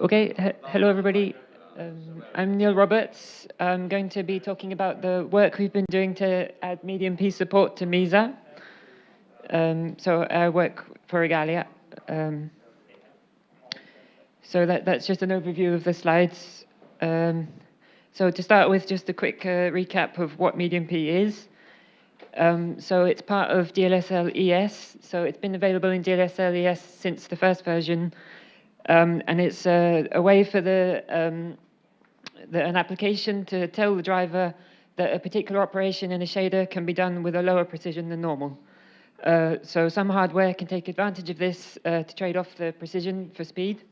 Okay, he- hello everybody. Um, I'm Neil Roberts. I'm going to be talking about the work we've been doing to add medium P support to Mesa. Um, so I work for Igalia. Um, so that, that's just an overview of the slides. Um, so to start with, just a quick uh, recap of what medium P is. Um, so it's part of GLSL ES. So it's been available in GLSL ES since the first version. Um, and it's a, a, way for the, um, the, an application to tell the driver that a particular operation in a shader can be done with a lower precision than normal. Uh, so some hardware can take advantage of this uh, to trade off the precision for speed.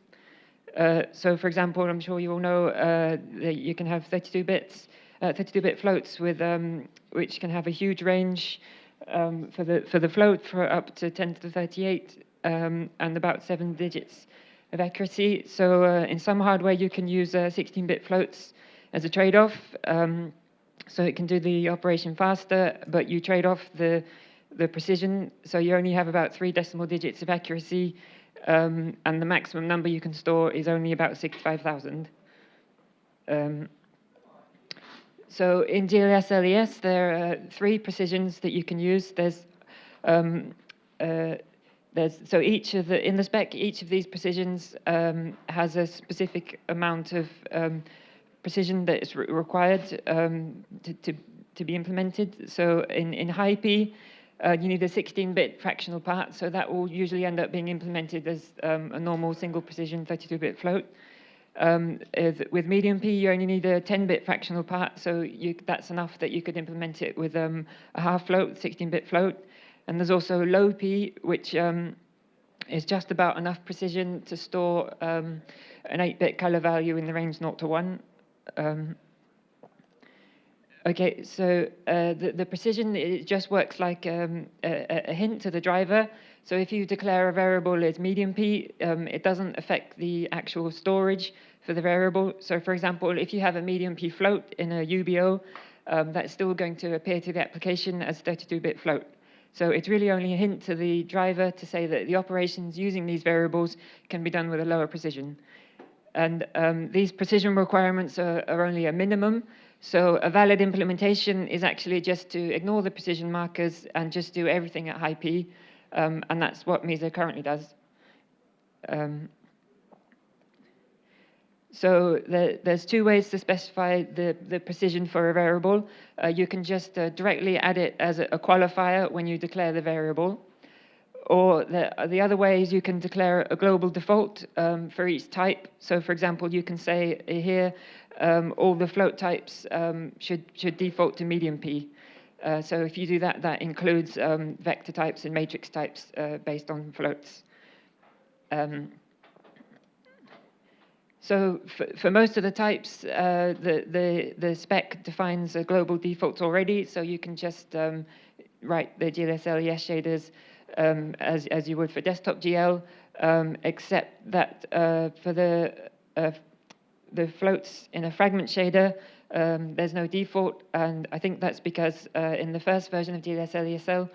Uh, so for example, I'm sure you all know uh, that you can have 32 bits, 32-bit uh, floats with um, which can have a huge range um, for the for the float for up to 10 to the 38 um, and about seven digits of accuracy. So uh, in some hardware, you can use 16-bit uh, floats as a trade-off. Um, so it can do the operation faster, but you trade off the, the precision. So you only have about three decimal digits of accuracy, um, and the maximum number you can store is only about 65,000. Um, so in GLSL-ES, there are three precisions that you can use. There's um, uh, there's, so each of the, in the spec, each of these precisions um, has a specific amount of um, precision that is re required um, to, to, to, be implemented. So in, in high P, uh, you need a 16-bit fractional part, so that will usually end up being implemented as um, a normal single precision 32-bit float. Um, with medium P, you only need a 10-bit fractional part, so you, that's enough that you could implement it with um, a half float, 16-bit float. And there's also low P, which um, is just about enough precision to store um, an 8-bit color value in the range 0 to 1. Um, okay, so uh, the, the precision, it just works like um, a, a, hint to the driver. So if you declare a variable as medium P, um, it doesn't affect the actual storage for the variable. So for example, if you have a medium P float in a UBO, um, that's still going to appear to the application as 32-bit float. So it's really only a hint to the driver to say that the operations using these variables can be done with a lower precision. And um, these precision requirements are, are, only a minimum. So a valid implementation is actually just to ignore the precision markers and just do everything at high P. Um, and that's what Mesa currently does. Um, so the, there's two ways to specify the, the precision for a variable. Uh, you can just uh, directly add it as a, a, qualifier when you declare the variable. Or the, the other way is you can declare a global default um, for each type. So for example, you can say here, um, all the float types um, should, should default to medium P. Uh, so if you do that, that includes um, vector types and matrix types uh, based on floats. Um, so for, for, most of the types, uh, the, the, the spec defines a global default already, so you can just um, write the GLSL ES shaders um, as, as you would for desktop GL, um, except that uh, for the, uh, the floats in a fragment shader, um, there's no default, and I think that's because uh, in the first version of GLSL ESL,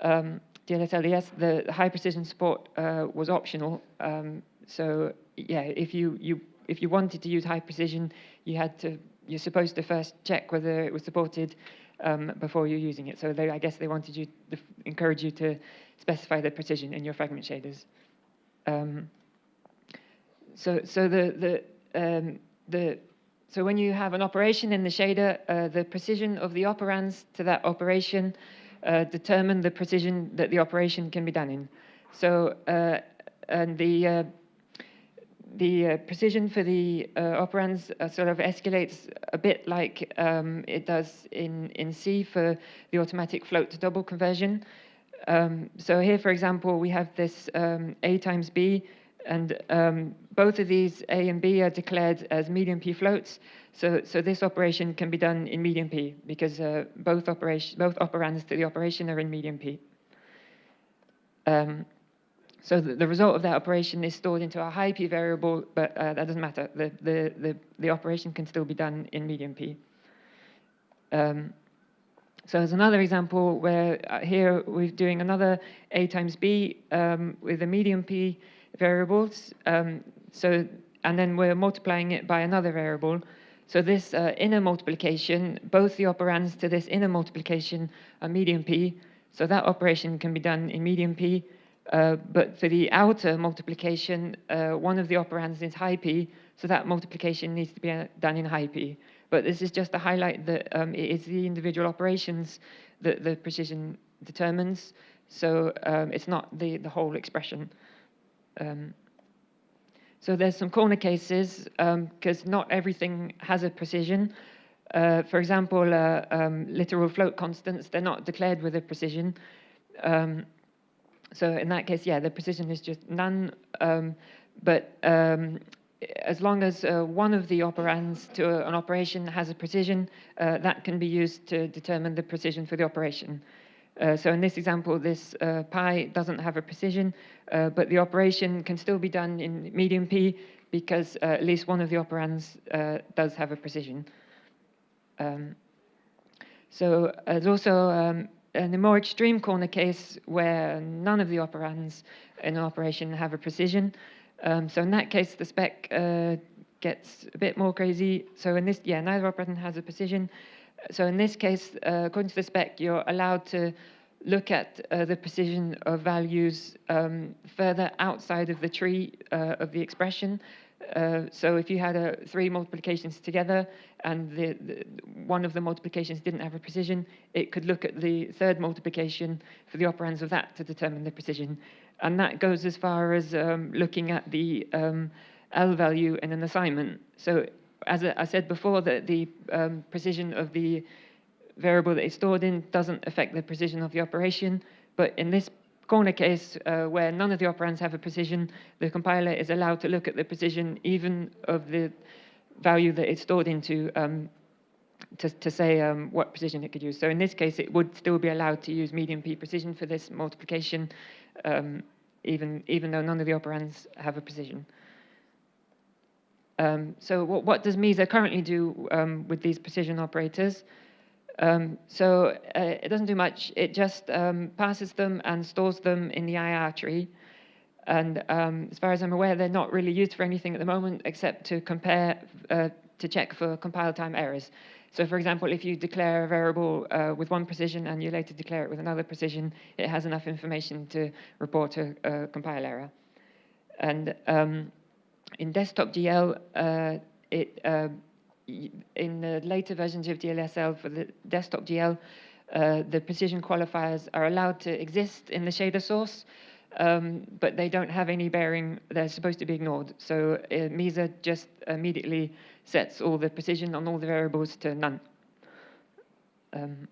um, the high precision support uh, was optional, um, so yeah, if you, you if you wanted to use high precision, you had to you're supposed to first check whether it was supported um, before you're using it. So they, I guess they wanted you to encourage you to specify the precision in your fragment shaders. Um, so so the the um, the so when you have an operation in the shader, uh, the precision of the operands to that operation uh, determine the precision that the operation can be done in. So uh, and the uh, the uh, precision for the uh, operands uh, sort of escalates a bit like um, it does in, in C for the automatic float to double conversion. Um, so here, for example, we have this um, A times B, and um, both of these A and B are declared as medium P floats. So, so this operation can be done in medium P because uh, both, operation, both operands to the operation are in medium P. So the, the, result of that operation is stored into a high P variable, but uh, that doesn't matter. The, the, the, the, operation can still be done in medium P. Um, so there's another example where uh, here we're doing another A times B um, with the medium P variables. Um, so and then we're multiplying it by another variable. So this uh, inner multiplication, both the operands to this inner multiplication are medium p, so that operation can be done in medium p, uh, but for the outer multiplication, uh, one of the operands is high p, so that multiplication needs to be uh, done in high p. But this is just to highlight that um, it is the individual operations that the precision determines, so um, it's not the, the whole expression. Um, so there's some corner cases, because um, not everything has a precision. Uh, for example, uh, um, literal float constants, they're not declared with a precision. Um, so in that case, yeah, the precision is just none. Um, but um, as long as uh, one of the operands to an operation has a precision, uh, that can be used to determine the precision for the operation. Uh, so in this example, this uh, pi doesn't have a precision, uh, but the operation can still be done in medium p because uh, at least one of the operands does have a precision. Um, so there's also um, in a more extreme corner case where none of the operands in an operation have a precision. Um, so in that case, the spec uh, gets a bit more crazy. So in this, yeah, neither operand has a precision. So in this case, uh, according to the spec, you're allowed to look at uh, the precision of values um, further outside of the tree uh, of the expression. Uh, so if you had uh, three multiplications together and the, the, one of the multiplications didn't have a precision, it could look at the third multiplication for the operands of that to determine the precision. And that goes as far as um, looking at the um, L value in an assignment. So as I said before, that the um, precision of the variable that is stored in doesn't affect the precision of the operation, but in this corner case uh, where none of the operands have a precision, the compiler is allowed to look at the precision even of the value that it's stored into um, to, to, say um, what precision it could use. So in this case, it would still be allowed to use medium p precision for this multiplication, um, even, even though none of the operands have a precision. Um, so what, what, does MESA currently do um, with these precision operators? Um, so uh, it doesn't do much. It just um, passes them and stores them in the IR tree. And um, as far as I'm aware, they're not really used for anything at the moment except to compare, uh, to check for compile time errors. So for example, if you declare a variable uh, with one precision and you later declare it with another precision, it has enough information to report a, a compile error. And um, in desktop GL, uh, it uh, in the later versions of GLSL for the desktop GL, uh, the precision qualifiers are allowed to exist in the shader source, um, but they don't have any bearing. They're supposed to be ignored. So uh, MESA just immediately sets all the precision on all the variables to none. Um,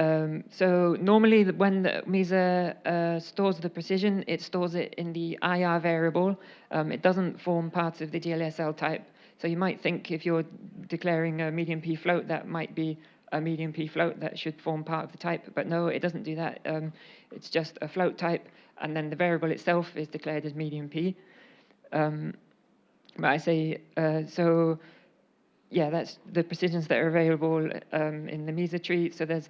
um, so normally when the MESA uh, stores the precision, it stores it in the IR variable. Um, it doesn't form part of the GLSL type. So you might think if you're declaring a medium P float, that might be a medium P float that should form part of the type, but no, it doesn't do that. Um, it's just a float type, and then the variable itself is declared as medium P. Um, but I say, uh, so yeah, that's the precisions that are available um, in the MESA tree. So there's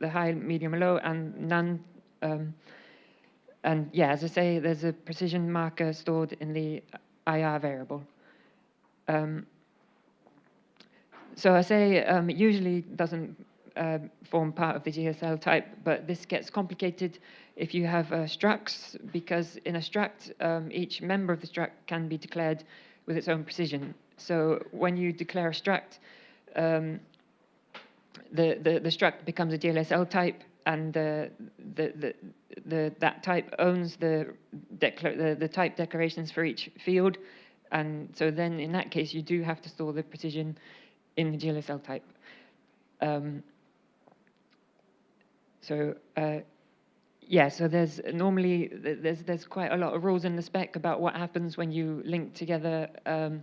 the high, medium, low, and none. Um, and yeah, as I say, there's a precision marker stored in the IR variable. Um, so I say um, it usually doesn't uh, form part of the GLSL type, but this gets complicated if you have uh, structs, because in a struct, um, each member of the struct can be declared with its own precision. So when you declare a struct, um, the, the, the struct becomes a GLSL type, and the, the, the, the, that type owns the, the, the type declarations for each field. And so then in that case, you do have to store the precision in the GLSL type. Um, so uh, yeah, so there's normally, there's, there's quite a lot of rules in the spec about what happens when you link together um,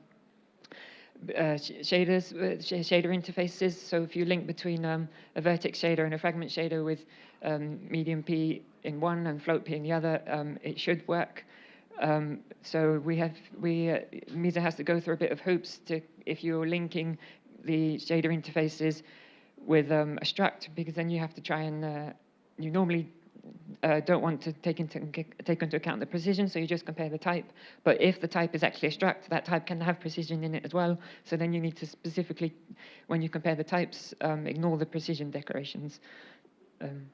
shaders, uh, shader interfaces. So if you link between um, a vertex shader and a fragment shader with um, medium P in one and float P in the other, um, it should work. Um, so we have, we, uh, MESA has to go through a bit of hoops to, if you're linking the shader interfaces with um, a struct, because then you have to try and, uh, you normally uh, don't want to take into, take into account the precision, so you just compare the type. But if the type is actually a struct, that type can have precision in it as well. So then you need to specifically, when you compare the types, um, ignore the precision declarations. Um,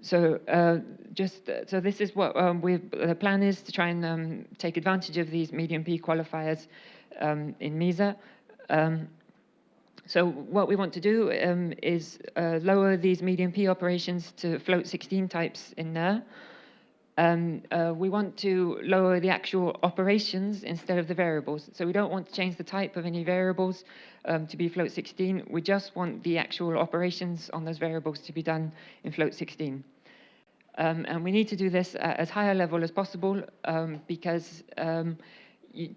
so uh, just uh, so this is what um, we the plan is to try and um, take advantage of these medium P qualifiers um, in MESA. So what we want to do um, is uh, lower these medium P operations to float 16 types in there. Um, uh, we want to lower the actual operations instead of the variables. So we don't want to change the type of any variables um, to be float 16. We just want the actual operations on those variables to be done in float 16. Um, and we need to do this at as high a level as possible um, because um,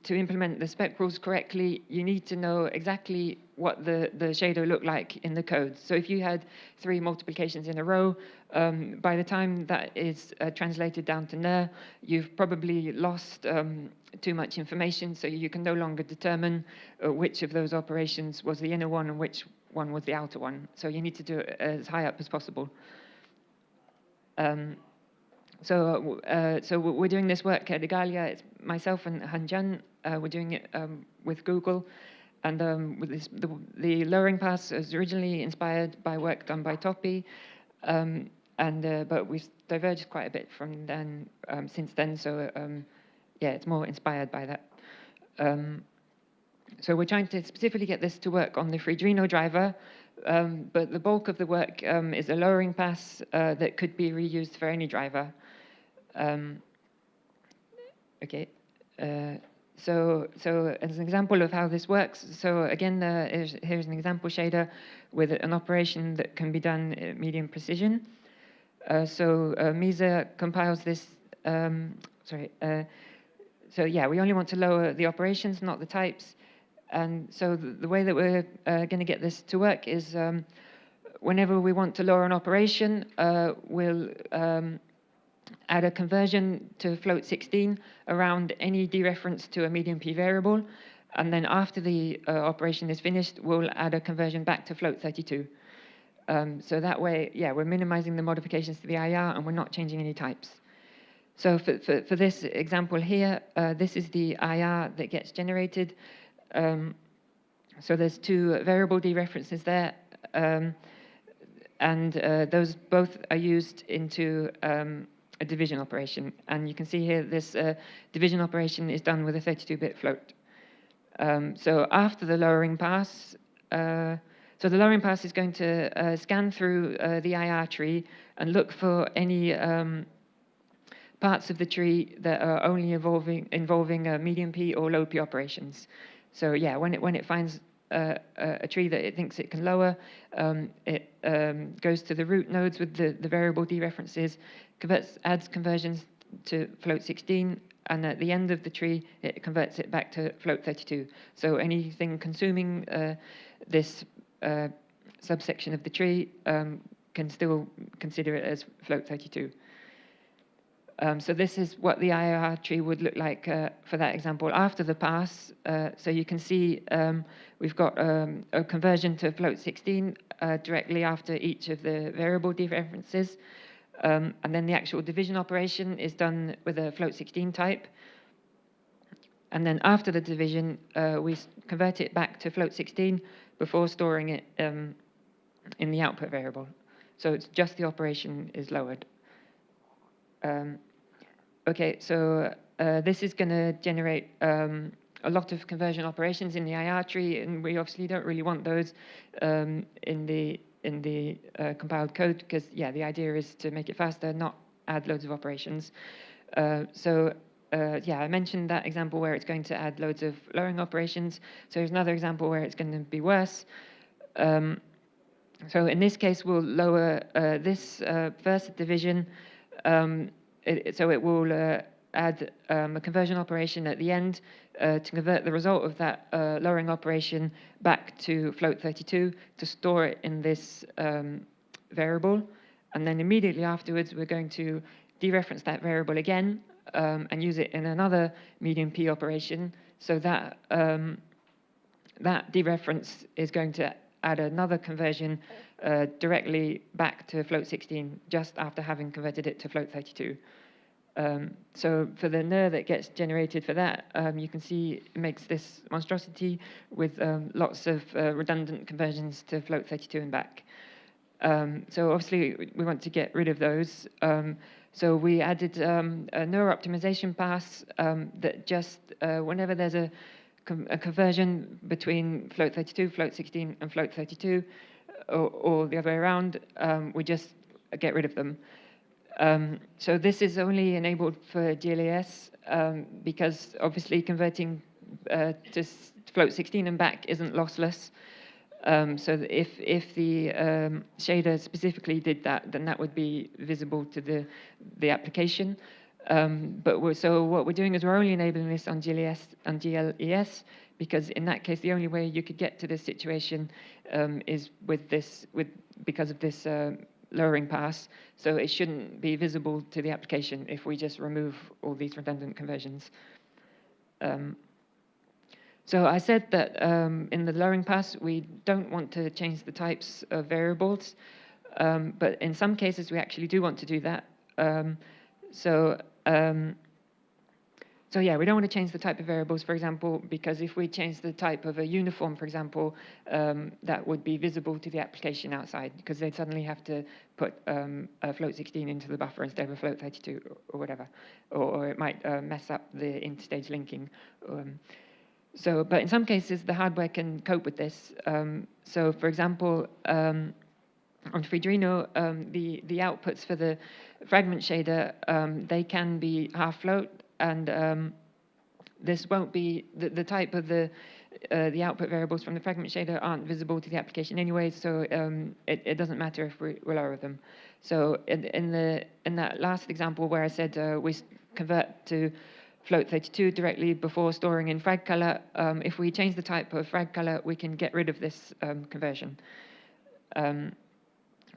to implement the spec rules correctly, you need to know exactly what the, the shader looked like in the code. So if you had three multiplications in a row, um, by the time that is uh, translated down to NIR, you've probably lost um, too much information, so you can no longer determine uh, which of those operations was the inner one and which one was the outer one. So you need to do it as high up as possible. Um, so, uh, so we're doing this work at Igalia. It's myself and Han Uh, we're doing it um, with Google. And um, with this, the, the, lowering pass was originally inspired by work done by Topi. Um, and, uh, but we've diverged quite a bit from then, um, since then. So um, yeah, it's more inspired by that. Um, so we're trying to specifically get this to work on the Freedreno driver, but the bulk of the work is a lowering pass uh, that could be reused for any driver. Um, okay, uh, so so as an example of how this works, so again, uh, here's, an example shader with an operation that can be done at medium precision. Uh, so uh, MESA compiles this, um, sorry, uh, so yeah, we only want to lower the operations, not the types. And so the, the way that we're uh, going to get this to work is um, whenever we want to lower an operation, uh, we'll um, add a conversion to float 16 around any dereference to a medium P variable. And then after the uh, operation is finished, we'll add a conversion back to float 32. Um, so that way, yeah, we're minimizing the modifications to the IR and we're not changing any types. So for, for, for this example here, uh, this is the IR that gets generated. Um, so there's two variable dereferences there, um, and uh, those both are used into um, a division operation. And you can see here this uh, division operation is done with a 32-bit float. Um, so after the lowering pass, uh, so the lowering pass is going to uh, scan through uh, the IR tree and look for any um, parts of the tree that are only involving, involving uh, medium P or low P operations. So yeah, when it when it finds uh, a tree that it thinks it can lower, um, it um, goes to the root nodes with the, the variable dereferences, converts, adds conversions to float 16, and at the end of the tree, it converts it back to float 32. So anything consuming uh, this uh, subsection of the tree um, can still consider it as float 32. Um, so this is what the IR tree would look like uh, for that example after the pass. Uh, so you can see um, we've got um, a conversion to float 16 uh, directly after each of the variable dereferences. Um, and then the actual division operation is done with a float 16 type. And then after the division, uh, we convert it back to float 16 before storing it um, in the output variable. So it's just the operation is lowered. Um, okay, so uh, this is going to generate um, a lot of conversion operations in the IR tree, and we obviously don't really want those um, in the in the uh, compiled code because, yeah, the idea is to make it faster, not add loads of operations. Uh, so uh, yeah, I mentioned that example where it's going to add loads of lowering operations. So here's another example where it's going to be worse. Um, so in this case, we'll lower uh, this uh, first division um, it, so it will uh, add um, a conversion operation at the end uh, to convert the result of that uh, lowering operation back to float 32 to store it in this um, variable. And then immediately afterwards, we're going to dereference that variable again um, and use it in another medium P operation. So that um, that dereference is going to add another conversion uh, directly back to float 16 just after having converted it to float 32. Um, so for the NIR that gets generated for that, um, you can see it makes this monstrosity with um, lots of uh, redundant conversions to float 32 and back. Um, so obviously we want to get rid of those. Um, so we added um, a NIR optimization pass that just uh, whenever there's a, a, conversion between float 32, float 16, and float 32, or, or the other way around, we just get rid of them. Um, so this is only enabled for GLES um, because obviously converting uh, to float 16 and back isn't lossless. Um, so if if the um, shader specifically did that, then that would be visible to the the application. Um, but so what we're doing is we're only enabling this on GLES and GLES because in that case the only way you could get to this situation um, is with this with because of this uh, lowering pass, so it shouldn't be visible to the application if we just remove all these redundant conversions. Um, so I said that um, in the lowering pass, we don't want to change the types of variables, um, but in some cases we actually do want to do that. Um, so um, so yeah, we don't want to change the type of variables, for example, because if we change the type of a uniform, for example, um, that would be visible to the application outside because they'd suddenly have to put um, a float 16 into the buffer instead of a float 32 or, whatever, or, or, it might uh, mess up the interstage linking. Um, so, but in some cases, the hardware can cope with this. Um, so, for example, um, on Freedreno, um, the, the outputs for the fragment shader, they can be half float and um, this won't be the, the type of the uh, the output variables from the fragment shader aren't visible to the application anyway, so um, it, it, doesn't matter if we, we lower them. So in, in, the in that last example where I said uh, we convert to float 32 directly before storing in frag color, um, if we change the type of frag color, we can get rid of this um, conversion. Um,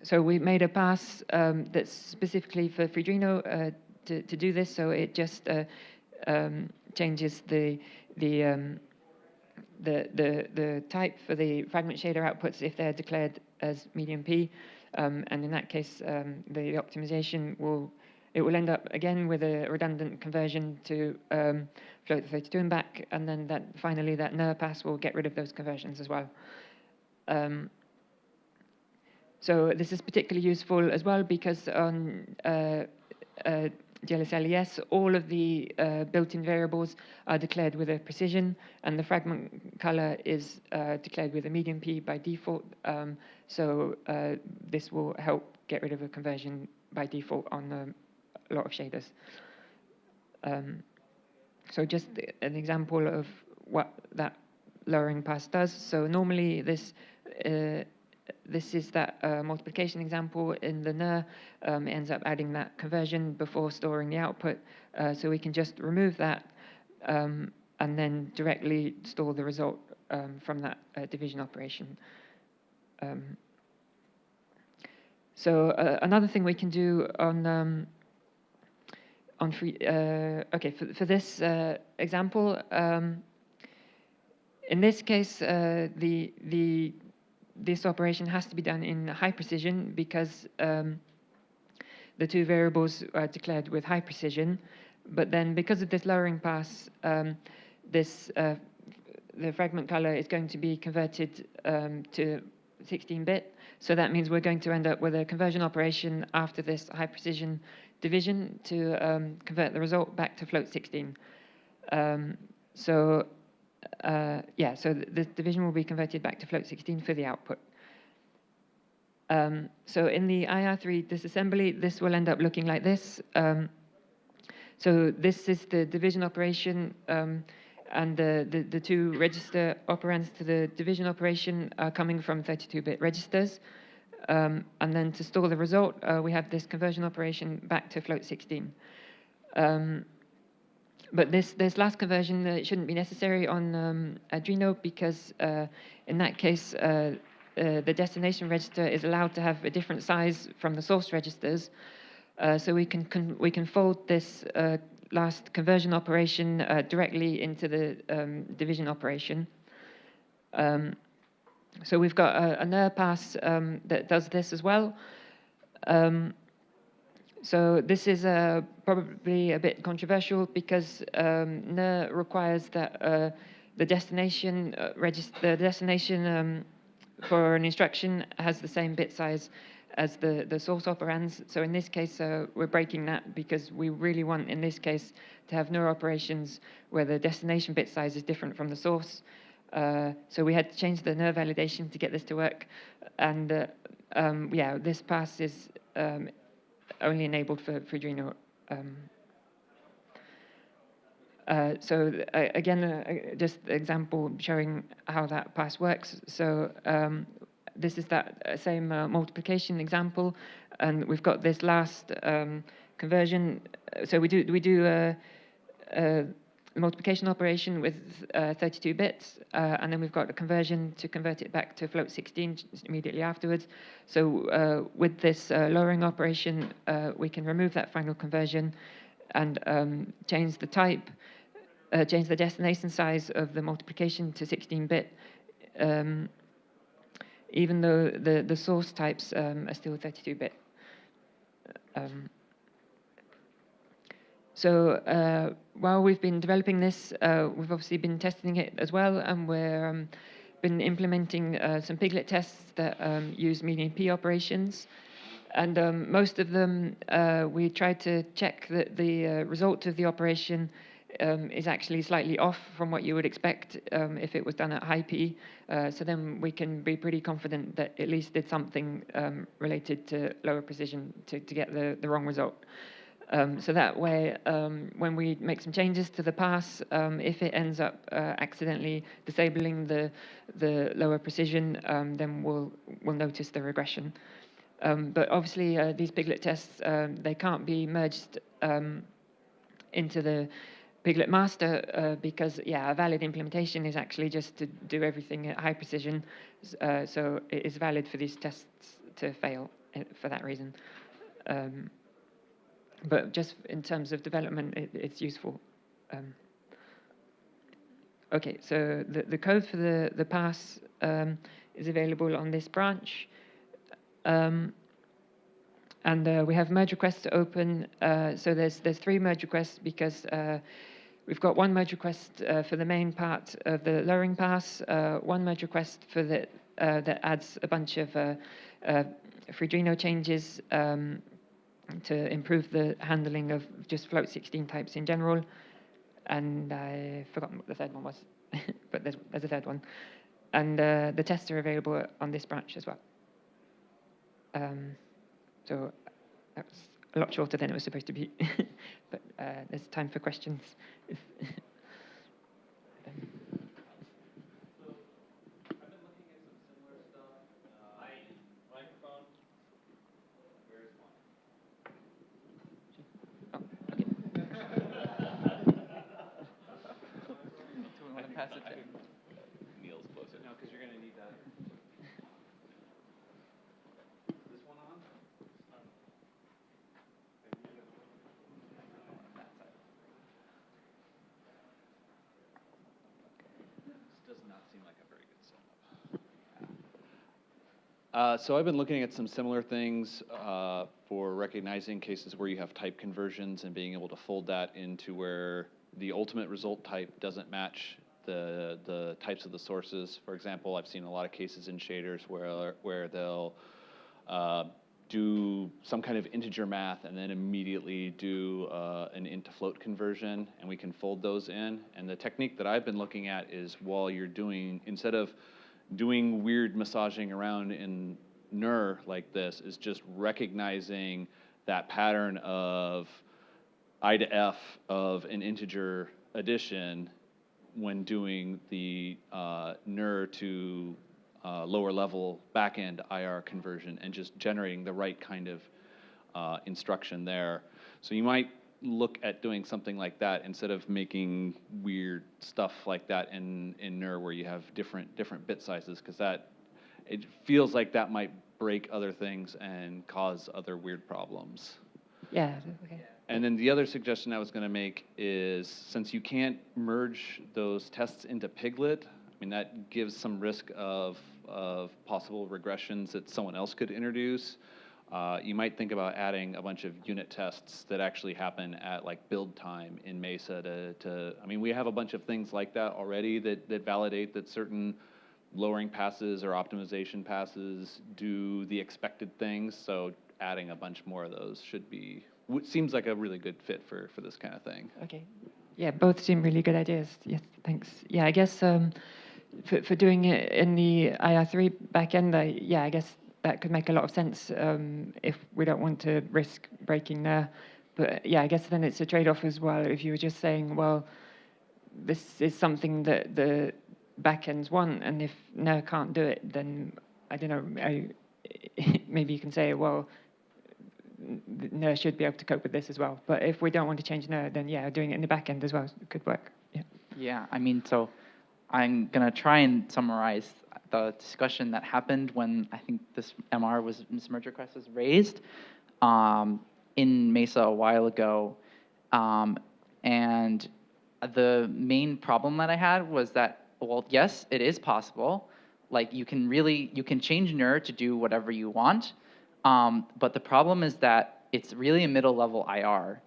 so we made a pass um, that's specifically for Freedreno uh, to, to do this. So it just uh, um, changes the the, um, the the the type for the fragment shader outputs if they're declared as medium P, um, and in that case, um, the optimization will it will end up again with a redundant conversion to um, float 32 and back, and then that finally that NIR pass will get rid of those conversions as well. Um, so this is particularly useful as well because on uh, uh, all of the uh, built-in variables are declared with a precision, and the fragment color is uh, declared with a medium P by default. Um, so uh, this will help get rid of a conversion by default on a lot of shaders. Um, so just an example of what that lowering pass does. So normally this uh, this is that uh, multiplication example in the NIR. Um, ends up adding that conversion before storing the output. Uh, so we can just remove that um, and then directly store the result um, from that uh, division operation. Um, so uh, another thing we can do on um, on free, uh, okay, for, for this uh, example, um, in this case, the the this operation has to be done in high precision because um, the two variables are declared with high precision. But then because of this lowering pass, um, this uh, the fragment color is going to be converted um, to 16-bit. So that means we're going to end up with a conversion operation after this high precision division to um, convert the result back to float 16. Um, so uh, yeah, so the division will be converted back to float 16 for the output. Um, so in the IR3 disassembly, this will end up looking like this. Um, so this is the division operation, um, and the, the, the, two register operands to the division operation are coming from 32-bit registers. Um, and then to store the result, uh, we have this conversion operation back to float 16. Um, but this, this last conversion uh, shouldn't be necessary on um, because uh, in that case, uh, uh, the destination register is allowed to have a different size from the source registers. Uh, so we can, can, we can fold this uh, last conversion operation directly into the um, division operation. Um, so we've got a, a NIR pass um, that does this as well. So this is uh, probably a bit controversial because um, NIR requires that uh, the destination uh, the destination um, for an instruction has the same bit size as the, the source operands. So in this case, uh, we're breaking that because we really want, in this case, to have NIR operations where the destination bit size is different from the source. Uh, so we had to change the NIR validation to get this to work. And uh, um, yeah, this pass is um, only enabled for, for Freedreno. Um, uh, so uh, again, uh, just example showing how that pass works. So um, this is that uh, same uh, multiplication example, and we've got this last um, conversion. So we do we do multiplication operation with uh, 32 bits, uh, and then we've got a conversion to convert it back to float 16 immediately afterwards. So uh, with this lowering operation, we can remove that final conversion and um, change the type uh, change the destination size of the multiplication to 16-bit, um, even though the, the source types um, are still 32-bit. So uh, while we've been developing this, uh, we've obviously been testing it as well, and we're um, been implementing uh, some Piglit tests that um, use median P operations. And um, most of them, we tried to check that the result of the operation um, is actually slightly off from what you would expect um, if it was done at high P. Uh, so then we can be pretty confident that at least did something um, related to lower precision to, to get the, the wrong result. Um, so that way, um, when we make some changes to the pass, um, if it ends up uh, accidentally disabling the the lower precision, then we'll we'll notice the regression. but obviously, uh, these Piglit tests they can't be merged into the Piglit Master uh, because, yeah, a valid implementation is actually just to do everything at high precision. Uh, so it is valid for these tests to fail uh, for that reason. Um, but just in terms of development, it, it's useful. Um, okay, so the, the code for the, the pass um, is available on this branch. Um, and uh, we have merge requests to open. Uh, so there's there's three merge requests because uh, we've got one merge request uh, for the main part of the lowering pass, uh, one merge request for the uh, that adds a bunch of uh, changes um, to improve the handling of just float 16 types in general. And I forgot what the third one was, but there's, there's a third one. And the tests are available on this branch as well. Um, so that was a lot shorter than it was supposed to be. but uh, there's time for questions. pass it to Neil's closer. No, because you're going to need that. This one on? This does not seem like a very good setup. Uh, so I've been looking at some similar things uh, for recognizing cases where you have type conversions and being able to fold that into where the ultimate result type doesn't match the the types of the sources. For example, I've seen a lot of cases in shaders where where they'll uh, do some kind of integer math and then immediately do uh, an int to float conversion, and we can fold those in. And the technique that I've been looking at is while you're doing, instead of doing weird massaging around in NIR like this, is just recognizing that pattern of I to F of an integer addition when doing the uh, NIR to uh, lower level backend IR conversion and just generating the right kind of uh, instruction there. So you might look at doing something like that instead of making weird stuff like that in, in NIR where you have different different bit sizes because that it feels like that might break other things and cause other weird problems. Yeah. Okay. And then the other suggestion I was going to make is since you can't merge those tests into Piglit, mean, that gives some risk of of possible regressions that someone else could introduce. Uh, you might think about adding a bunch of unit tests that actually happen at like build time in Mesa to, to I mean, we have a bunch of things like that already that, that validate that certain lowering passes or optimization passes do the expected things. So adding a bunch more of those should be, seems like a really good fit for, for this kind of thing. Okay. Yeah, both seem really good ideas. Yes, thanks. Yeah, I guess um, for, for doing it in the IR3 backend, I, yeah, I guess that could make a lot of sense um, if we don't want to risk breaking there. But yeah, I guess then it's a trade-off as well. If you were just saying, well, this is something that the backends want, and if NIR can't do it, then I don't know. I, maybe you can say, well, NIR should be able to cope with this as well. But if we don't want to change NIR, then yeah, doing it in the back end as well could work. Yeah. Yeah, I mean, so I'm gonna try and summarize the discussion that happened when I think this MR was this merge request was raised um, in Mesa a while ago, um, and the main problem that I had was that well, yes, it is possible. Like you can really you can change NIR to do whatever you want, um, but the problem is that it's really a middle level IR.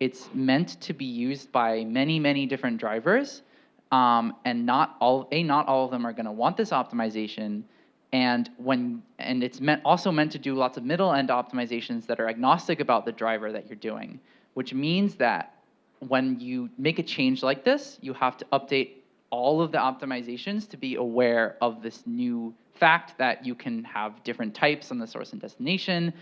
It's meant to be used by many many different drivers um, and not all a not all of them are going to want this optimization. And when and it's meant also meant to do lots of middle end optimizations that are agnostic about the driver that you're doing which means that when you make a change like this you have to update all of the optimizations to be aware of this new fact that you can have different types on the source and destination.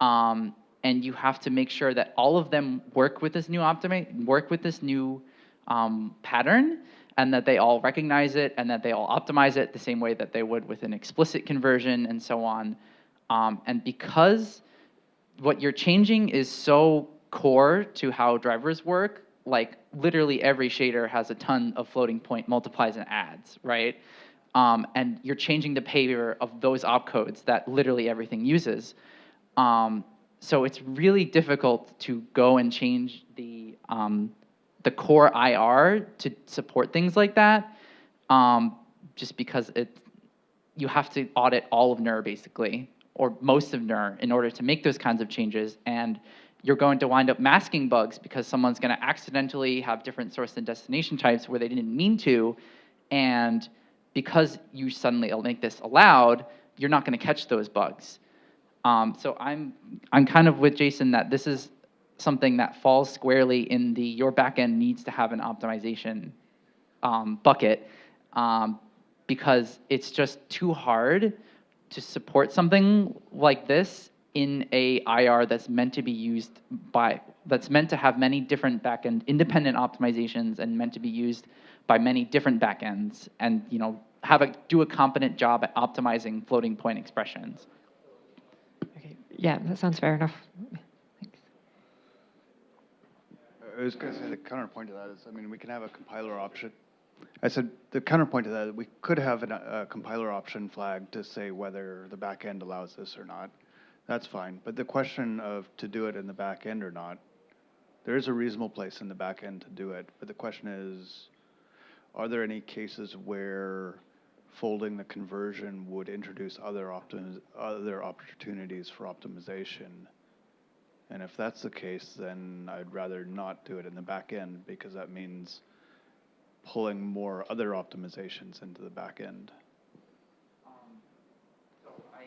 Um, and you have to make sure that all of them work with this new optimi- work with this new um, pattern and that they all recognize it and that they all optimize it the same way that they would with an explicit conversion and so on. Um, and because what you're changing is so core to how drivers work, like literally every shader has a ton of floating point multiplies and adds, right? Um, and you're changing the behavior of those opcodes that literally everything uses. Um, so it's really difficult to go and change the um, the core IR to support things like that, um, just because it you have to audit all of NIR basically, or most of NIR in order to make those kinds of changes. And you're going to wind up masking bugs because someone's going to accidentally have different source and destination types where they didn't mean to. And because you suddenly make this allowed, you're not going to catch those bugs. Um, so I'm, I'm kind of with Jason that this is something that falls squarely in the your backend needs to have an optimization um, bucket um, because it's just too hard to support something like this in a IR that's meant to be used by that's meant to have many different backend independent optimizations and meant to be used by many different backends and you know have a do a competent job at optimizing floating point expressions. Okay. Yeah, that sounds fair enough. I was going to say the counterpoint to that is, I mean, we can have a compiler option. I said the counterpoint to that, we could have an, a compiler option flag to say whether the back end allows this or not. That's fine. But the question of to do it in the back end or not, there is a reasonable place in the back end to do it. But the question is, are there any cases where folding the conversion would introduce other other opportunities for optimization? And if that's the case, then I'd rather not do it in the back end because that means pulling more other optimizations into the back end. Um, so I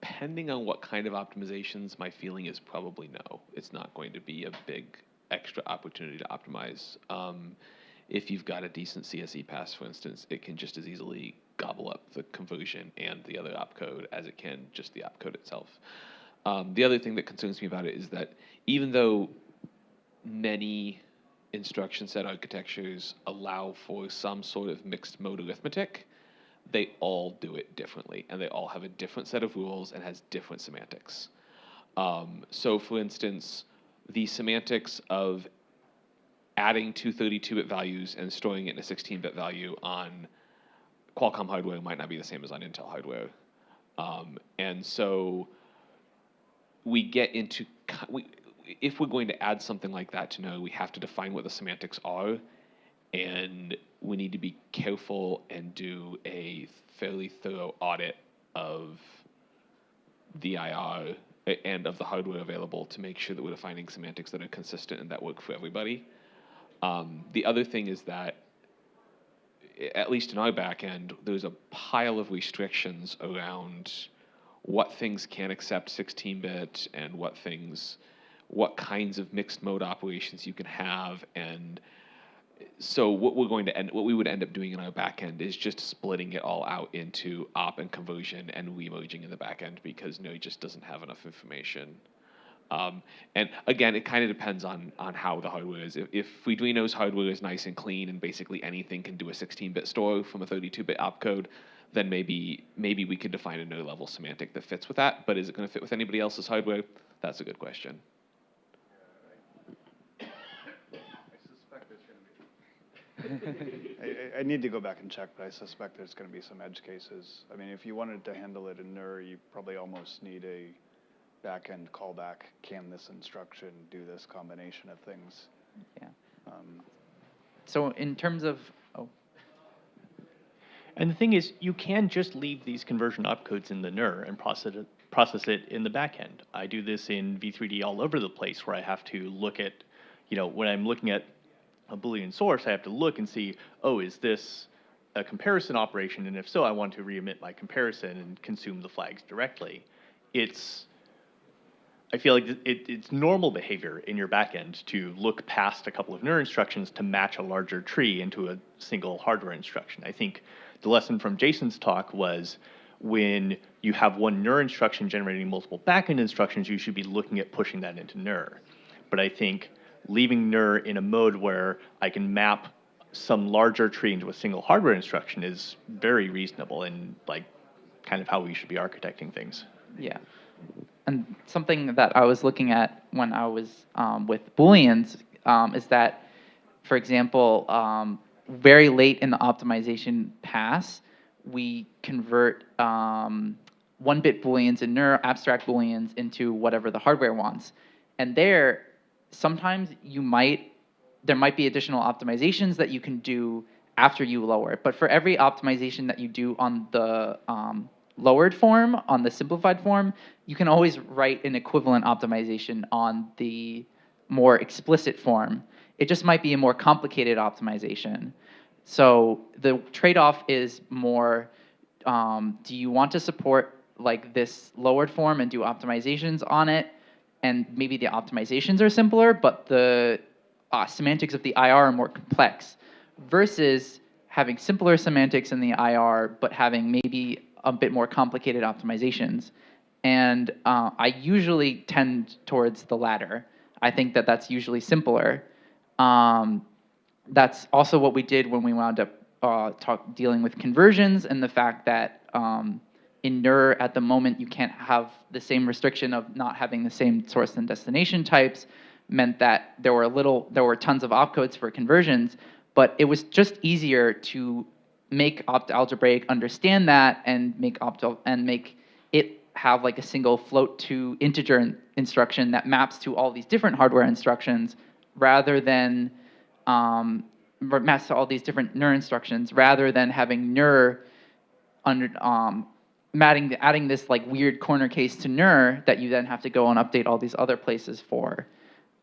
Depending on what kind of optimizations, my feeling is probably no. It's not going to be a big extra opportunity to optimize. Um, if you've got a decent CSE pass, for instance, it can just as easily gobble up the conversion and the other opcode as it can just the opcode itself. Um, the other thing that concerns me about it is that even though many instruction set architectures allow for some sort of mixed mode arithmetic, they all do it differently, and they all have a different set of rules and has different semantics. Um, so, for instance, the semantics of adding two 32-bit values and storing it in a 16-bit value on Qualcomm hardware might not be the same as on Intel hardware. Um, and so we get into, we, if we're going to add something like that to know, we have to define what the semantics are, and we need to be careful and do a fairly thorough audit of the IR and of the hardware available to make sure that we're defining semantics that are consistent and that work for everybody. Um, the other thing is that, at least in our back end, there's a pile of restrictions around what things can accept 16-bit and what things, what kinds of mixed mode operations you can have, and so what we're going to end, what we would end up doing in our backend is just splitting it all out into op and conversion and remerging in the backend because Node just doesn't have enough information. Um, and again, it kind of depends on on how the hardware is. If, if Adreno's hardware is nice and clean and basically anything can do a 16-bit store from a 32-bit opcode, then maybe maybe we could define a node level semantic that fits with that. But is it going to fit with anybody else's hardware? That's a good question. I, I, I need to go back and check, but I suspect there's gonna be some edge cases. I mean, if you wanted to handle it in NIR, you probably almost need a back-end callback, can this instruction do this combination of things? Yeah. Um, So in terms of, oh, And the thing is, you can just leave these conversion opcodes in the NIR and process it, process it in the backend. I do this in V3D all over the place where I have to look at, you know, when I'm looking at a Boolean source, I have to look and see, oh, is this a comparison operation? And if so, I want to re-emit my comparison and consume the flags directly. It's, I feel like it, it's normal behavior in your backend to look past a couple of NIR instructions to match a larger tree into a single hardware instruction. I think the lesson from Jason's talk was when you have one NIR instruction generating multiple backend instructions, you should be looking at pushing that into NIR. But I think leaving NIR in a mode where I can map some larger tree into a single hardware instruction is very reasonable and like kind of how we should be architecting things. Yeah. And something that I was looking at when I was um, with Booleans um, is that, for example, um, very late in the optimization pass, we convert um, one-bit Booleans and NIR abstract Booleans into whatever the hardware wants. And there, sometimes you might, there might be additional optimizations that you can do after you lower it. But for every optimization that you do on the um, lowered form, on the simplified form, you can always write an equivalent optimization on the more explicit form. It just might be a more complicated optimization. So the trade-off is more, um, do you want to support like this lowered form and do optimizations on it? And maybe the optimizations are simpler, but the uh, semantics of the IR are more complex versus having simpler semantics in the IR, but having maybe a bit more complicated optimizations. And uh, I usually tend towards the latter. I think that that's usually simpler. Um, that's also what we did when we wound up uh, talk, dealing with conversions and the fact that um, in NIR at the moment you can't have the same restriction of not having the same source and destination types meant that there were a little there were tons of opcodes for conversions, but it was just easier to make opt algebraic understand that and make opt and make it have like a single float to integer in- instruction that maps to all these different hardware instructions rather than um, maps to all these different NIR instructions rather than having NIR under um, adding adding this like weird corner case to NIR that you then have to go and update all these other places for.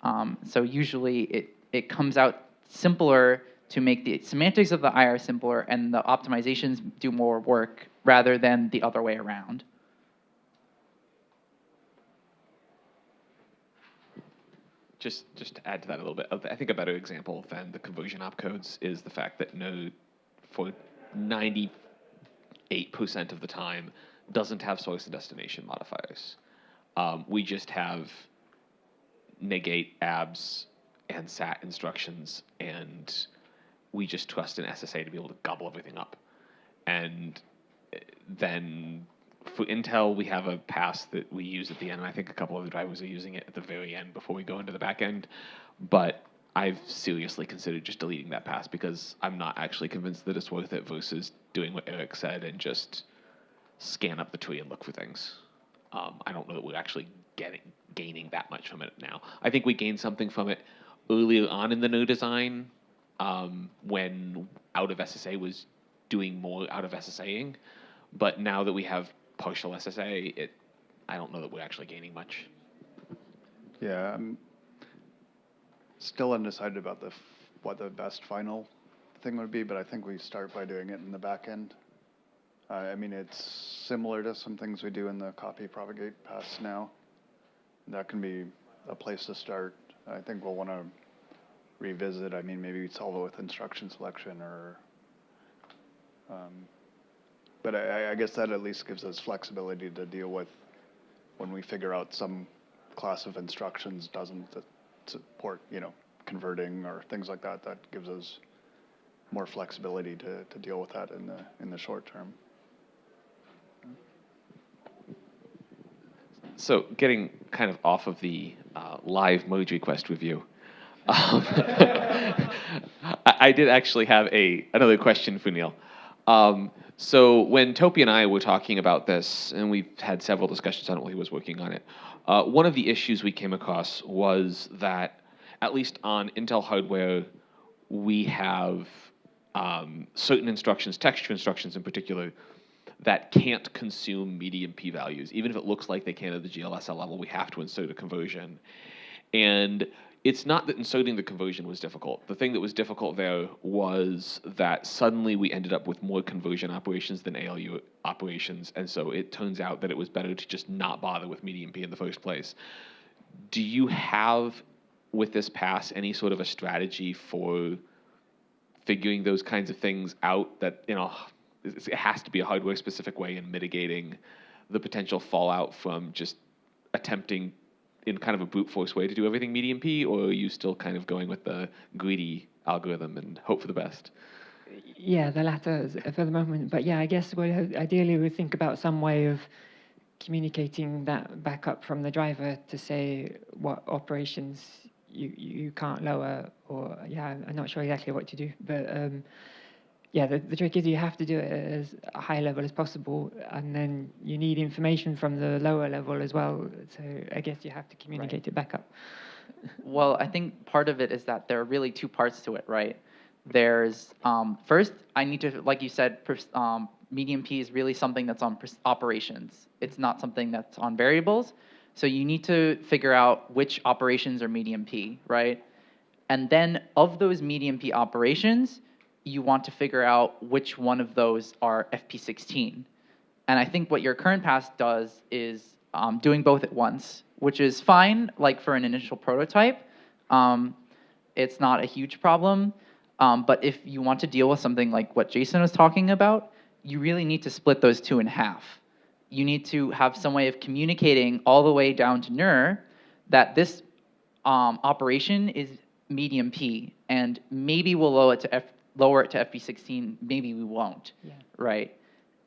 Um, so usually it it comes out simpler to make the semantics of the IR simpler and the optimizations do more work rather than the other way around. Just, just to add to that a little bit, I think a better example than the conversion opcodes is the fact that Node, for 98% of the time, doesn't have source and destination modifiers. Um, we just have negate abs and sat instructions, and we just trust an SSA to be able to gobble everything up. And eh, then for Intel, we have a pass that we use at the end. And I think a couple of the drivers are using it at the very end before we go into the back end. But I've seriously considered just deleting that pass because I'm not actually convinced that it's worth it versus doing what Eric said and just scan up the tree and look for things. Um, I don't know that we're actually getting gaining that much from it now. I think we gained something from it earlier on in the new design um, when out of SSA was doing more out of SSAing. But now that we have partial SSA, it I don't know that we're actually gaining much. Yeah, I'm still undecided about the, what the best final thing would be, but I think we start by doing it in the back end. Uh, I mean, it's similar to some things we do in the copy propagate pass now. That can be a place to start. I think we'll want to revisit, I mean, maybe we solve it with instruction selection or, um, but I, I- guess that at least gives us flexibility to deal with when we figure out some class of instructions doesn't support, you know, converting or things like that, that gives us more flexibility to, to deal with that in the, in the short term. So getting kind of off of the uh, live merge request review, um, I, did actually have a another question for Neil. Um, so when Topi and I were talking about this, and we've had several discussions on it while he was working on it, uh, one of the issues we came across was that, at least on Intel hardware, we have um, certain instructions, texture instructions in particular, that can't consume medium p values. Even if it looks like they can at the GLSL level, we have to insert a conversion. And it's not that inserting the conversion was difficult. The thing that was difficult there was that suddenly we ended up with more conversion operations than ALU operations. And so it turns out that it was better to just not bother with medium p in the first place. Do you have, with this pass, any sort of a strategy for figuring those kinds of things out that you know it has to be a hardware specific way in mitigating the potential fallout from just attempting in kind of a brute force way to do everything medium p or are you still kind of going with the greedy algorithm and hope for the best Yeah, the latter for the moment. But yeah, I guess we ideally we think about some way of communicating that back up from the driver to say what operations you you can't lower or yeah, I'm not sure exactly what to do. But um, yeah, the, the trick is you have to do it as high level as possible, and then you need information from the lower level as well. So I guess you have to communicate it back up. Well, I think part of it is that there are really two parts to it, right? There's um, first, I need to, like you said, um, medium P is really something that's on operations. It's not something that's on variables. So you need to figure out which operations are medium P, right? And then of those medium P operations, you want to figure out which one of those are FP16. And I think what your current pass does is um, doing both at once, which is fine, like for an initial prototype. Um, it's not a huge problem. Um, but if you want to deal with something like what Jason was talking about, you really need to split those two in half. You need to have some way of communicating all the way down to NIR that this um, operation is medium P, and maybe we'll lower it to F, lower it to FP16. Maybe we won't. Yeah. Right.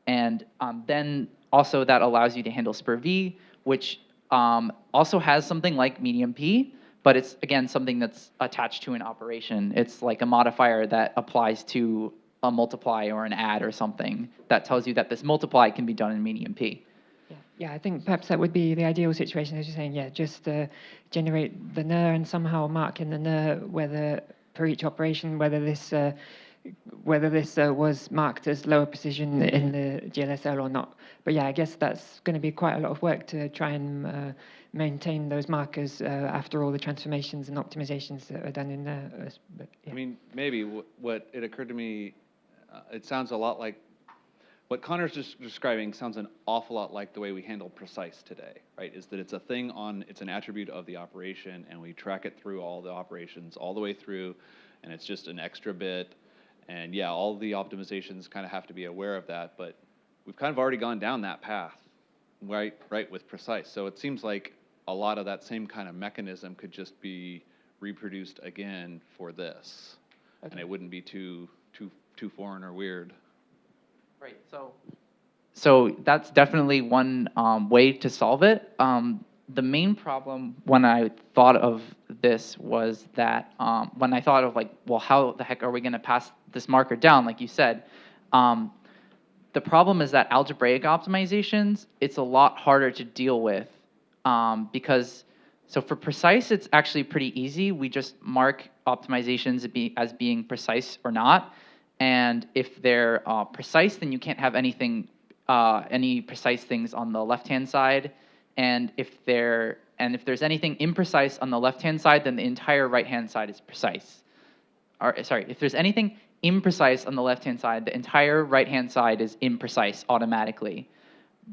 And um, then also that allows you to handle SPIR V, which um, also has something like medium P, but it's again something that's attached to an operation. It's like a modifier that applies to a multiply or an add or something that tells you that this multiply can be done in medium P. Yeah, yeah, I think perhaps that would be the ideal situation, as you're saying. Yeah, just uh, generate the NIR and somehow mark in the NIR whether for each operation whether this uh, whether this uh, was marked as lower precision in the GLSL or not. But yeah, I guess that's going to be quite a lot of work to try and uh, maintain those markers uh, after all the transformations and optimizations that are done in there. uh, But, yeah. I mean, maybe what, what it occurred to me, uh, it sounds a lot like what Connor's just describing sounds an awful lot like the way we handle precise today, right? Is that it's a thing on, it's an attribute of the operation, and we track it through all the operations all the way through, and it's just an extra bit. And yeah, all the optimizations kind of have to be aware of that, but we've kind of already gone down that path, right? Right with precise. So it seems like a lot of that same kind of mechanism could just be reproduced again for this, and it wouldn't be too too too foreign or weird. Right. So. So that's definitely one um, way to solve it. Um, the main problem when I thought of this was that um, when I thought of like, well, how the heck are we going to pass this marker down? Like you said, um, the problem is that algebraic optimizations, it's a lot harder to deal with um, because So for precise, it's actually pretty easy. We just mark optimizations as being precise or not. And if they're uh, precise, then you can't have anything, uh, any precise things on the left-hand side. And if they're and if there's anything imprecise on the left-hand side, then the entire right-hand side is precise. Or sorry, if there's anything imprecise on the left-hand side, the entire right-hand side is imprecise automatically.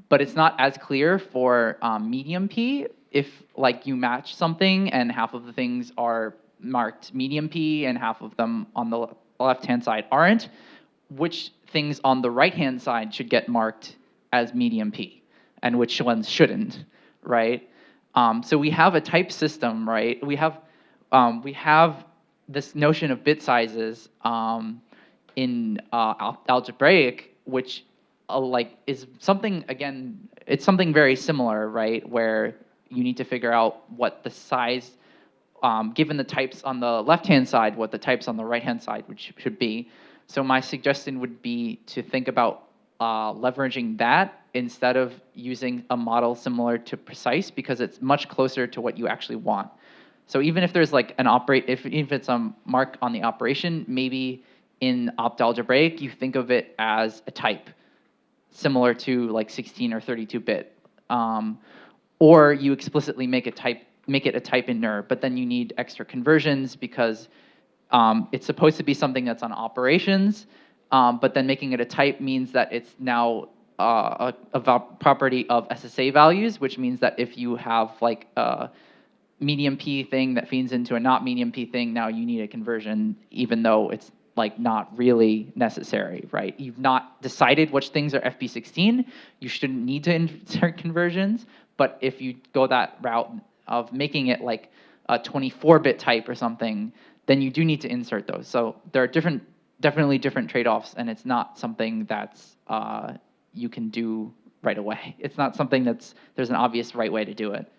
But it's not as clear for um, medium P if like you match something and half of the things are marked medium P and half of them on the left-hand side aren't, which things on the right-hand side should get marked as medium P and which ones shouldn't, right? Um, so we have a type system, right? We have um, we have this notion of bit sizes um, in uh, al- algebraic, which uh, like is something again. It's something very similar, right? Where you need to figure out what the size, um, given the types on the left-hand side, what the types on the right-hand side which should be. So my suggestion would be to think about uh, leveraging that instead of using a model similar to precise because it's much closer to what you actually want. So even if there's like an operate, if, if it's a mark on the operation, maybe in opt algebraic, you think of it as a type, similar to like 16 or 32 bit. Um, or you explicitly make a type, make it a type in NIR, but then you need extra conversions because um, it's supposed to be something that's on operations, um, but then making it a type means that it's now uh, a, a property of SSA values, which means that if you have like a medium P thing that feeds into a not medium P thing, now you need a conversion, even though it's like not really necessary, right? You've not decided which things are FP16. You shouldn't need to insert conversions, but if you go that route of making it like a 24-bit type or something, then you do need to insert those. So there are different definitely different trade-offs, and it's not something that's uh, you can do right away. It's not something that's there's an obvious right way to do it.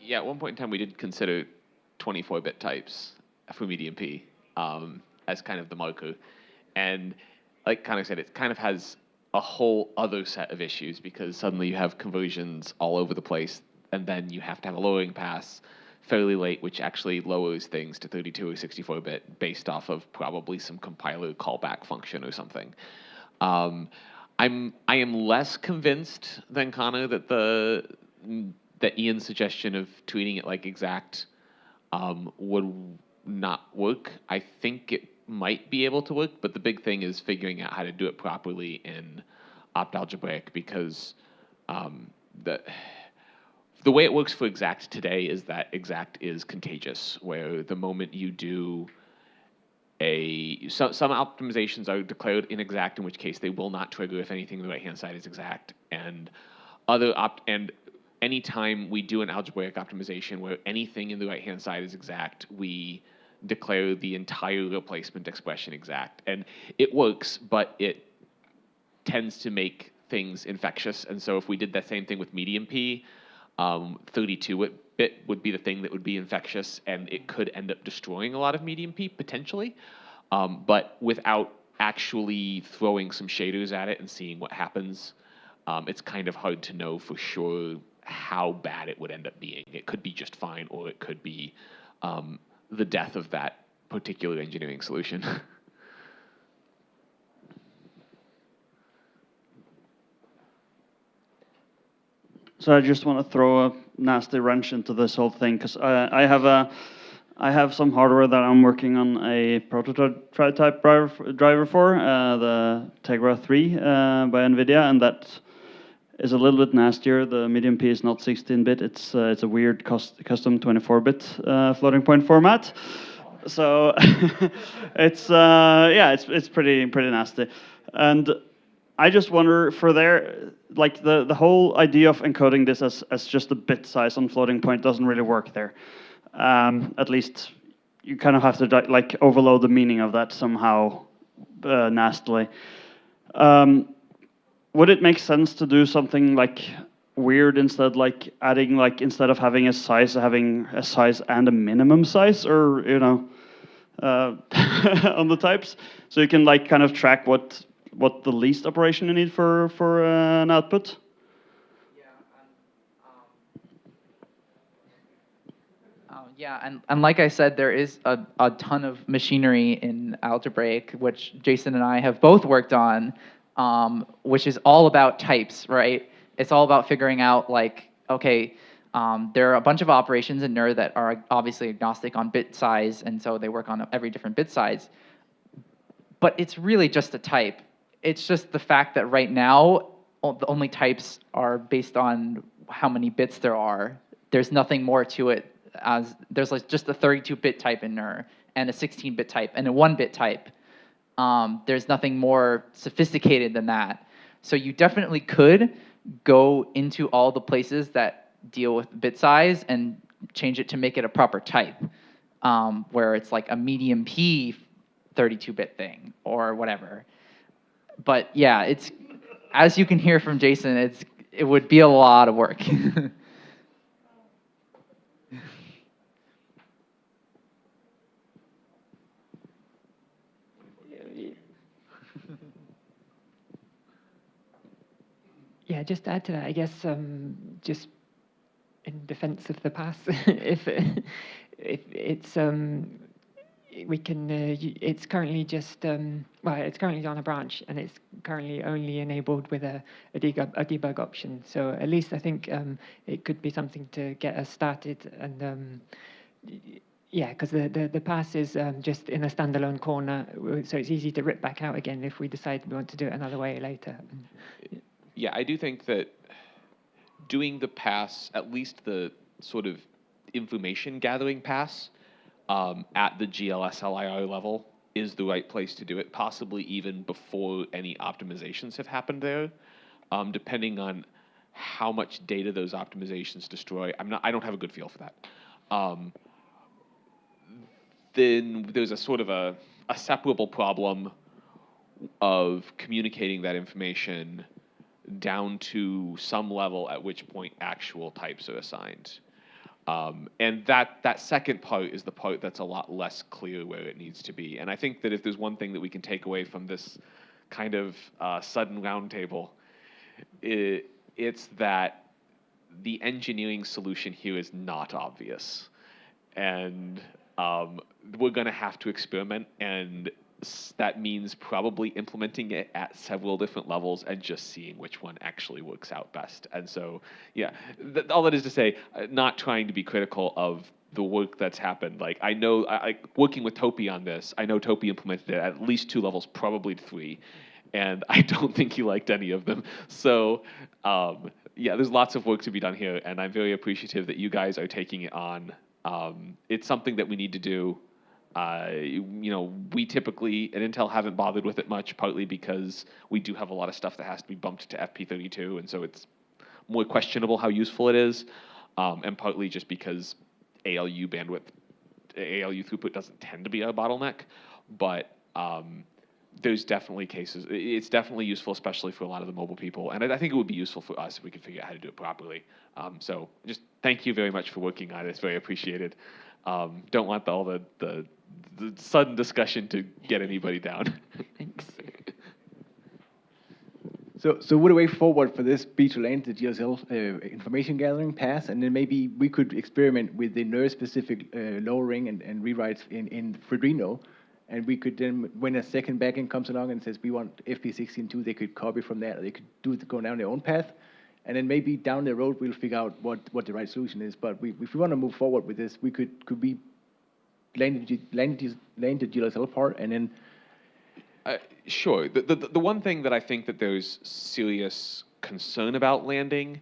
Yeah, at one point in time, we did consider 24-bit types for medium P um, as kind of the marker, and like of said, it kind of has a whole other set of issues because suddenly you have conversions all over the place, and then you have to have a lowering pass fairly late, which actually lowers things to 32 or 64 bit based off of probably some compiler callback function or something. Um, I'm I am less convinced than Connor that the that Ian's suggestion of treating it like exact um, would not work. I think it might be able to work, but the big thing is figuring out how to do it properly in opt algebraic because um, the the way it works for exact today is that exact is contagious, where the moment you do a so, some optimizations are declared inexact, in which case they will not trigger if anything on the right hand side is exact, and other opt and anytime we do an algebraic optimization where anything in the right hand side is exact, we declare the entire replacement expression exact, and it works, but it tends to make things infectious, and so if we did that same thing with medium p um, 32 bit would be the thing that would be infectious, and it could end up destroying a lot of medium P potentially, um, but without actually throwing some shaders at it and seeing what happens, um, it's kind of hard to know for sure how bad it would end up being. It could be just fine, or it could be um, the death of that particular engineering solution. So I just want to throw a nasty wrench into this whole thing because I, I have a I have some hardware that I'm working on a prototype driver, driver for, uh, the Tegra 3 uh, by NVIDIA, and that is a little bit nastier. The medium P is not 16-bit; it's uh, it's a weird custom 24-bit uh, floating point format. So it's uh, yeah, it's it's pretty pretty nasty, and I just wonder for there, like the, the whole idea of encoding this as, as just a bit size on floating point doesn't really work there. Um, at least you kind of have to like overload the meaning of that somehow uh, nastily. Um, would it make sense to do something like weird instead, like adding like instead of having a size, having a size and a minimum size, or you know, uh, on the types, so you can like kind of track what what the least operation you need for for uh, an output? Yeah, um, Yeah, and, and like I said, there is a, a ton of machinery in Algebraic, which Jason and I have both worked on, um, which is all about types, right? It's all about figuring out like, okay, um, there are a bunch of operations in NIR that are obviously agnostic on bit size, and so they work on every different bit size. But it's really just a type. It's just the fact that right now, the only types are based on how many bits there are. There's nothing more to it as there's like just a 32-bit type in NIR and a 16-bit type and a 1-bit type. Um, there's nothing more sophisticated than that. So you definitely could go into all the places that deal with bit size and change it to make it a proper type, um, where it's like a medium P 32-bit thing or whatever. But yeah, it's as you can hear from Jason, it's it would be a lot of work. Yeah, just add to that, I guess, um, just in defense of the past, if, if it's, um, we can, uh, it's currently just, um, well, it's currently on a branch and it's currently only enabled with a, a debug, a debug option. So at least I think, um, it could be something to get us started and, um, yeah, because the, the, the pass is um, just in a standalone corner, so it's easy to rip back out again if we decide we want to do it another way later. Yeah, I do think that doing the pass, at least the sort of information gathering pass, um, at the GLSLIR level is the right place to do it, possibly even before any optimizations have happened there, um, depending on how much data those optimizations destroy. I'm not, I don't have a good feel for that. Um, then there's a sort of a, a separable problem of communicating that information down to some level at which point actual types are assigned. Um, and that, that second part is the part that's a lot less clear where it needs to be. And I think that if there's one thing that we can take away from this kind of uh, sudden roundtable, it, it's that the engineering solution here is not obvious. And um, we're going to have to experiment, and that means probably implementing it at several different levels and just seeing which one actually works out best. And so, yeah, th- all that is to say, uh, not trying to be critical of the work that's happened. Like I know, I, I working with Topi on this, I know Topi implemented it at least two levels, probably three, and I don't think he liked any of them. So, um, yeah, there's lots of work to be done here, and I'm very appreciative that you guys are taking it on. Um, it's something that we need to do. Uh, you know, we typically at Intel haven't bothered with it much, partly because we do have a lot of stuff that has to be bumped to FP32, and so it's more questionable how useful it is, um, and partly just because ALU bandwidth, ALU throughput doesn't tend to be a bottleneck, but um, there's definitely cases. It's definitely useful, especially for a lot of the mobile people, and I, I think it would be useful for us if we could figure out how to do it properly. Um, so just thank you very much for working on it. It's very appreciated. Um, don't want all the, the the sudden discussion to get anybody down. Thanks. So, so would a way forward for this be to land the GLSL uh, information gathering pass, and then maybe we could experiment with the NIR-specific uh, lowering and, and rewrites in, in Freedreno, and we could then, when a second backend comes along and says we want FP16.2, they could copy from that, or they could do it, go down their own path, and then maybe down the road we'll figure out what, what the right solution is. But we, if we want to move forward with this, we could could we land the, the GLSL part, and then Uh, sure. The, the, the one thing that I think that there's serious concern about landing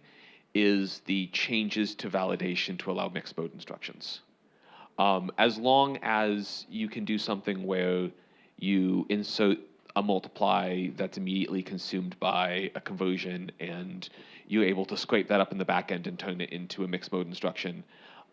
is the changes to validation to allow mixed mode instructions. Um, as long as you can do something where you insert a multiply that's immediately consumed by a conversion and you're able to scrape that up in the back end and turn it into a mixed mode instruction,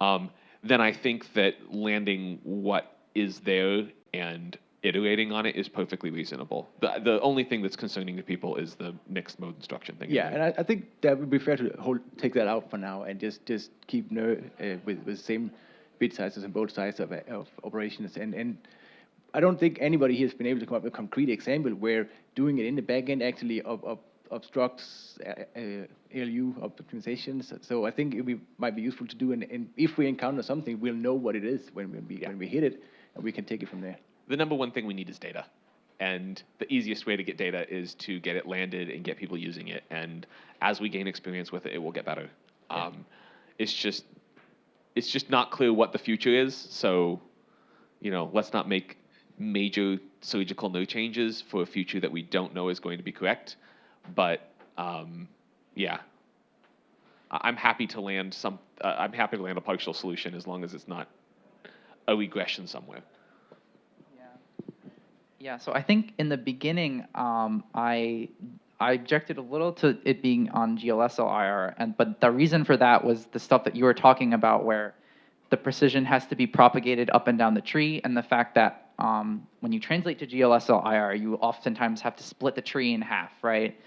um, then I think that landing what is there and iterating on it is perfectly reasonable. The, the only thing that's concerning to people is the mixed mode instruction thing. Yeah, and I, I think that would be fair to hold, take that out for now and just, just keep NIR uh, with, with same bit sizes on both sides of, of operations. And, and I don't think anybody here has been able to come up with a concrete example where doing it in the back end actually of, of obstructs uh, uh, ALU optimizations. So I think it be, might be useful to do, and, and if we encounter something, we'll know what it is when, when we when we hit it, and we can take it from there. the number one thing we need is data. And the easiest way to get data is to get it landed and get people using it. And as we gain experience with it, it will get better. Um, it's just, it's just not clear what the future is. So, you know, let's not make major surgical no changes for a future that we don't know is going to be correct. But um, yeah, I'm happy to land some. Uh, I'm happy to land a partial solution as long as it's not a regression somewhere. Yeah, Yeah. so I think in the beginning, um, I I objected a little to it being on GLSL IR, and but the reason for that was the stuff that you were talking about, where the precision has to be propagated up and down the tree, and the fact that um, when you translate to GLSL IR, you oftentimes have to split the tree in half, right?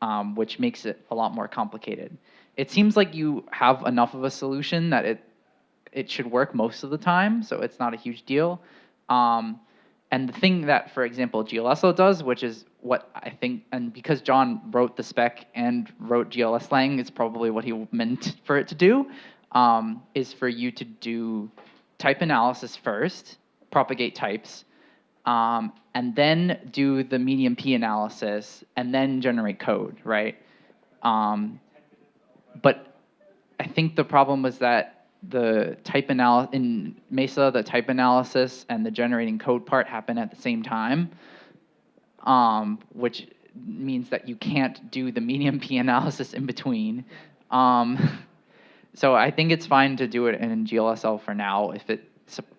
Um, which makes it a lot more complicated. It seems like you have enough of a solution that it it should work most of the time, so it's not a huge deal. Um, and the thing that, for example, GLSO does, which is what I think, and because John wrote the spec and wrote glslang, it's probably what he meant for it to do, um, is for you to do type analysis first, propagate types, um, and then do the medium P analysis, and then generate code, right? Um, but I think the problem was that the type analysis in Mesa, the type analysis and the generating code part happen at the same time, um, which means that you can't do the medium P analysis in between. Um, so I think it's fine to do it in GLSL for now if it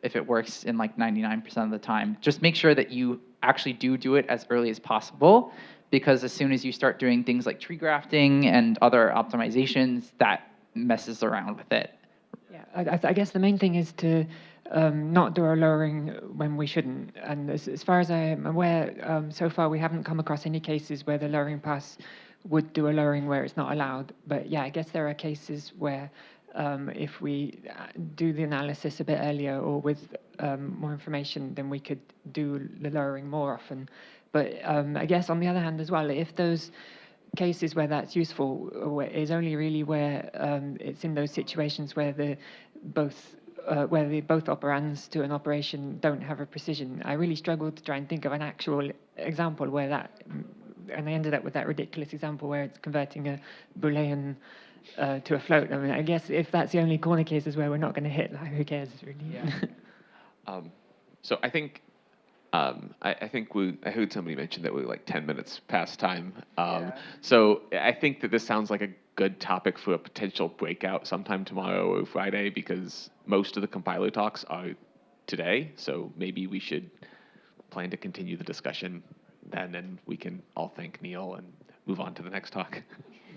if it works in like 99% of the time. Just make sure that you actually do do it as early as possible because as soon as you start doing things like tree grafting and other optimizations, that messes around with it. Yeah, I, I guess the main thing is to um, not do a lowering when we shouldn't. And as, as far as I am aware, um, so far we haven't come across any cases where the lowering pass would do a lowering where it's not allowed. But yeah, I guess there are cases where um, if we uh, do the analysis a bit earlier or with um, more information, then we could do the lowering more often. But um, I guess on the other hand as well, if those cases where that's useful is only really where um, it's in those situations where the both uh, where the both operands to an operation don't have a precision. I really struggled to try and think of an actual example where that, and I ended up with that ridiculous example where it's converting a Boolean uh, to a float. I mean, I guess if that's the only corner cases where we're not going to hit, like, who cares really? Um, so I think um, I, I think we I heard somebody mention that we're like 10 minutes past time. Um, So I think that this sounds like a good topic for a potential breakout sometime tomorrow or Friday because most of the compiler talks are today. So maybe we should plan to continue the discussion then, and we can all thank Neil and move on to the next talk.